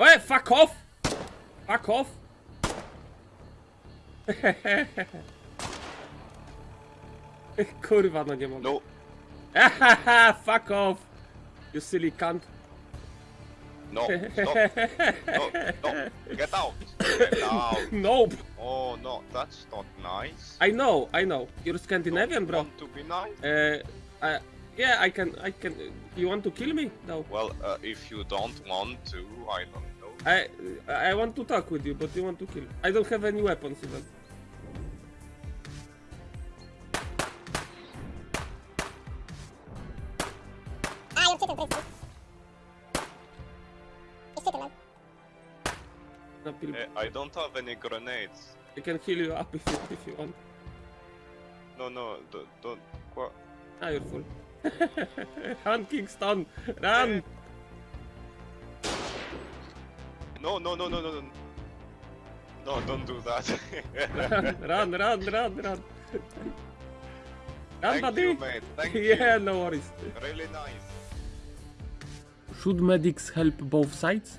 E, fuck off! Fuck off! Kurwa, no nie mogę. No, fuck off! You silly cunt. no, stop. No, no, get out. Get out. Nope! Oh no, that's not nice. I know, I know. You're Scandinavian, bro. Want to be nice? Uh, uh, yeah, I can, I can. You want to kill me? No. Well, uh, if you don't want to, I don't know. I, I want to talk with you, but you want to kill. I don't have any weapons even. Ah, you're chicken, please. It's chicken, man. No, kill. Uh, I don't have any grenades. I can heal you up if you, if you want. No, no, don't. don't qua- Ah, you're full. Run, Kingston! Run! No, no, no, no, no, no. No, don't do that. run, run, run, run! Run, Thank buddy! you, mate. Thank yeah, you. no worries. Really nice. Should medics help both sides?